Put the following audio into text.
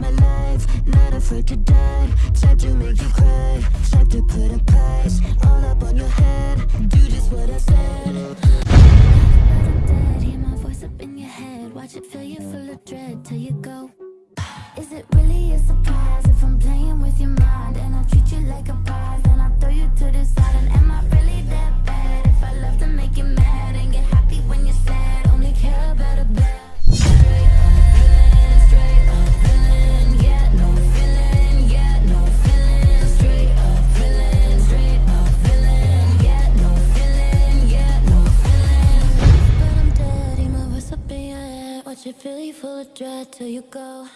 My life, not afraid to die. Type to make you cry. Type to put a price All up on your head. Do just what I said. Hear my voice up in your head. Watch it fill you full of dread Till you go Watch it fill you full of dread till you go.